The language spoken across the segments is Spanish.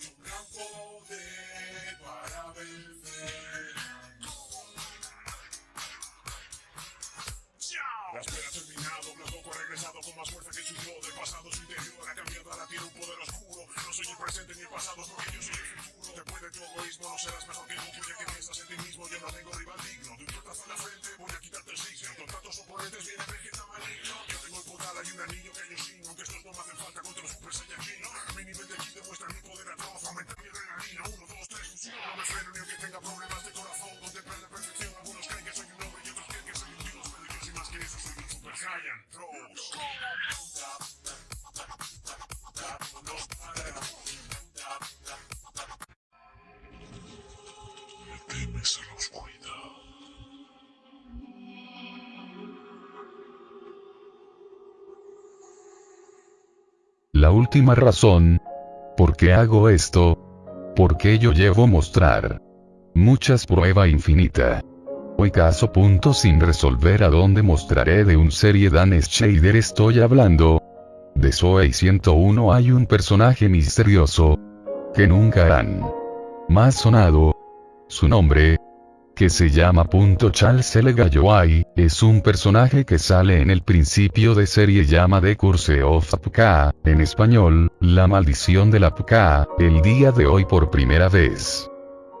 un campo de para vencer. La espera ha terminado, Blanco ha regresado con más fuerza que su yo del pasado, su interior ha cambiado, ahora tiene un poder oscuro. No soy el presente ni el pasado, porque yo soy el futuro. Después de tu egoísmo no serás mejor que nunca. La última razón. ¿Por qué hago esto? Porque yo llevo mostrar. Muchas prueba infinita. Hoy caso punto sin resolver a donde mostraré de un serie Dan Shader estoy hablando. De Zoe 101 hay un personaje misterioso. Que nunca han más sonado. Su nombre, que se llama Charles L. Galloway, es un personaje que sale en el principio de serie llama The Curse of Apka, en español, La Maldición de la Apka, el día de hoy por primera vez.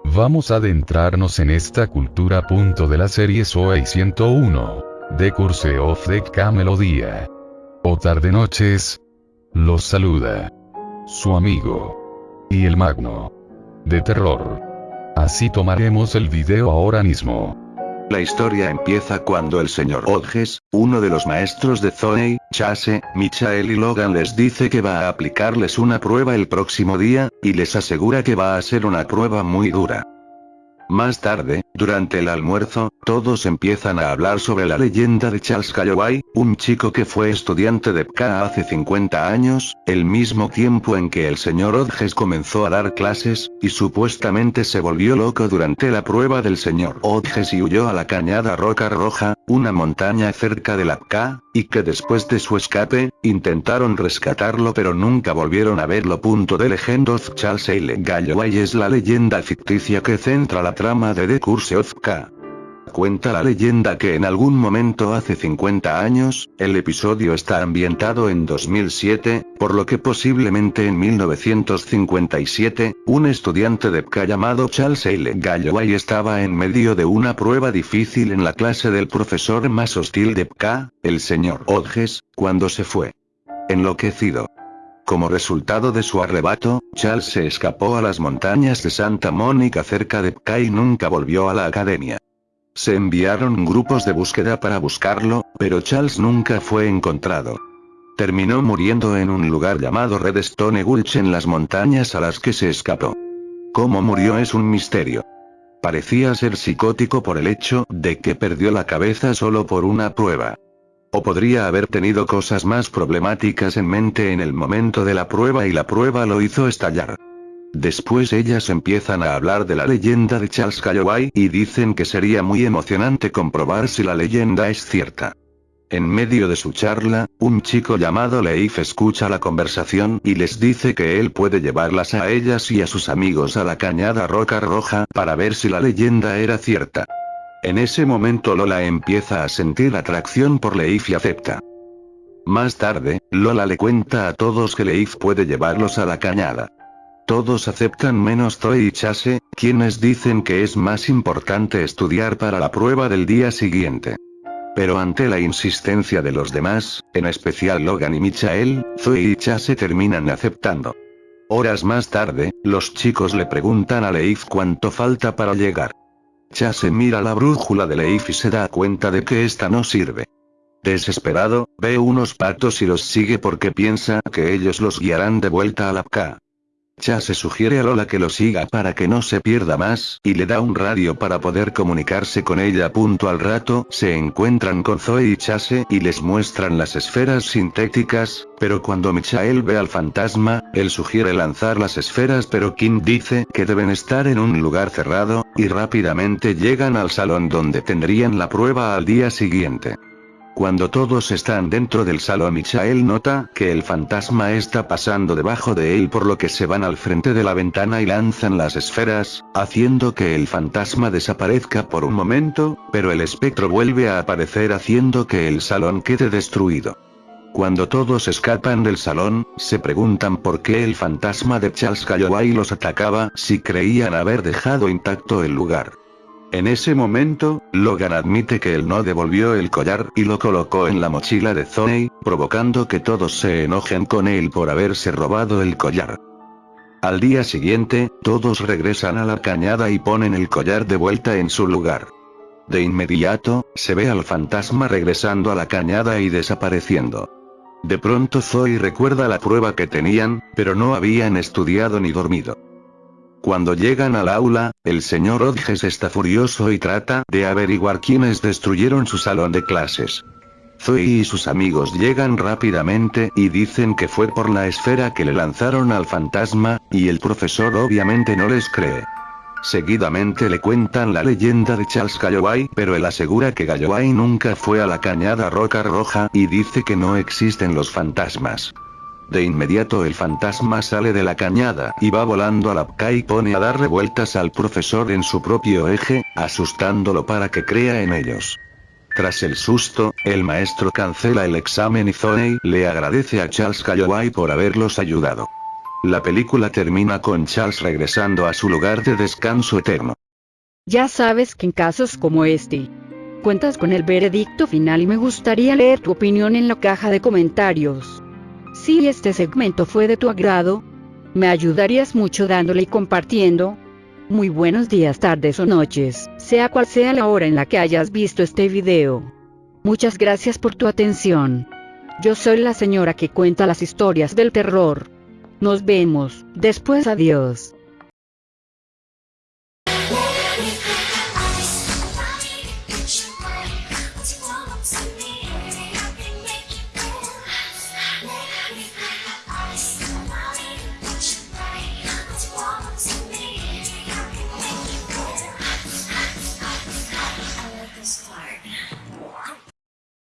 Vamos a adentrarnos en esta cultura punto de la serie Soei 101. The Curse of the Melodía. O tarde noches. Los saluda. Su amigo. Y el magno. De terror. Así tomaremos el video ahora mismo. La historia empieza cuando el señor Hodges, uno de los maestros de Zoe, Chase, Michael y Logan les dice que va a aplicarles una prueba el próximo día, y les asegura que va a ser una prueba muy dura. Más tarde, durante el almuerzo, todos empiezan a hablar sobre la leyenda de Charles Calloway, un chico que fue estudiante de PKA hace 50 años, el mismo tiempo en que el señor Hodges comenzó a dar clases, y supuestamente se volvió loco durante la prueba del señor Hodges y huyó a la cañada Roca Roja, una montaña cerca de la PKA, y que después de su escape, intentaron rescatarlo pero nunca volvieron a verlo. Punto de Legend of Charles L. Es la leyenda ficticia que centra la trama de The Curse of K. Cuenta la leyenda que en algún momento hace 50 años, el episodio está ambientado en 2007, por lo que posiblemente en 1957, un estudiante de PK llamado Charles L. Galloway estaba en medio de una prueba difícil en la clase del profesor más hostil de PK, el señor Hodges, cuando se fue. Enloquecido. Como resultado de su arrebato, Charles se escapó a las montañas de Santa Mónica cerca de Pka y nunca volvió a la academia. Se enviaron grupos de búsqueda para buscarlo, pero Charles nunca fue encontrado. Terminó muriendo en un lugar llamado Redstone Gulch en las montañas a las que se escapó. Cómo murió es un misterio. Parecía ser psicótico por el hecho de que perdió la cabeza solo por una prueba. O podría haber tenido cosas más problemáticas en mente en el momento de la prueba y la prueba lo hizo estallar. Después ellas empiezan a hablar de la leyenda de Charles Calloway y dicen que sería muy emocionante comprobar si la leyenda es cierta. En medio de su charla, un chico llamado Leif escucha la conversación y les dice que él puede llevarlas a ellas y a sus amigos a la cañada Roca Roja para ver si la leyenda era cierta. En ese momento Lola empieza a sentir atracción por Leif y acepta. Más tarde, Lola le cuenta a todos que Leif puede llevarlos a la cañada. Todos aceptan menos Zoe y Chase, quienes dicen que es más importante estudiar para la prueba del día siguiente. Pero ante la insistencia de los demás, en especial Logan y Michael, Zoe y Chase terminan aceptando. Horas más tarde, los chicos le preguntan a Leif cuánto falta para llegar. Chase mira la brújula de Leif y se da cuenta de que esta no sirve. Desesperado, ve unos patos y los sigue porque piensa que ellos los guiarán de vuelta a la PK. Chase sugiere a Lola que lo siga para que no se pierda más, y le da un radio para poder comunicarse con ella. Punto al rato, se encuentran con Zoe y Chase y les muestran las esferas sintéticas, pero cuando Michael ve al fantasma, él sugiere lanzar las esferas pero Kim dice que deben estar en un lugar cerrado, y rápidamente llegan al salón donde tendrían la prueba al día siguiente. Cuando todos están dentro del salón Michael nota que el fantasma está pasando debajo de él por lo que se van al frente de la ventana y lanzan las esferas, haciendo que el fantasma desaparezca por un momento, pero el espectro vuelve a aparecer haciendo que el salón quede destruido. Cuando todos escapan del salón, se preguntan por qué el fantasma de Charles Calloway los atacaba si creían haber dejado intacto el lugar. En ese momento, Logan admite que él no devolvió el collar y lo colocó en la mochila de Zoe, provocando que todos se enojen con él por haberse robado el collar. Al día siguiente, todos regresan a la cañada y ponen el collar de vuelta en su lugar. De inmediato, se ve al fantasma regresando a la cañada y desapareciendo. De pronto Zoe recuerda la prueba que tenían, pero no habían estudiado ni dormido. Cuando llegan al aula, el señor Hodges está furioso y trata de averiguar quiénes destruyeron su salón de clases. Zoe y sus amigos llegan rápidamente y dicen que fue por la esfera que le lanzaron al fantasma, y el profesor obviamente no les cree. Seguidamente le cuentan la leyenda de Charles Galloway, pero él asegura que Galloway nunca fue a la cañada roca roja y dice que no existen los fantasmas. De inmediato el fantasma sale de la cañada y va volando a la PK y pone a dar revueltas al profesor en su propio eje, asustándolo para que crea en ellos. Tras el susto, el maestro cancela el examen y Zoney le agradece a Charles Calloway por haberlos ayudado. La película termina con Charles regresando a su lugar de descanso eterno. Ya sabes que en casos como este, cuentas con el veredicto final y me gustaría leer tu opinión en la caja de comentarios. Si este segmento fue de tu agrado, me ayudarías mucho dándole y compartiendo. Muy buenos días, tardes o noches, sea cual sea la hora en la que hayas visto este video. Muchas gracias por tu atención. Yo soy la señora que cuenta las historias del terror. Nos vemos, después adiós.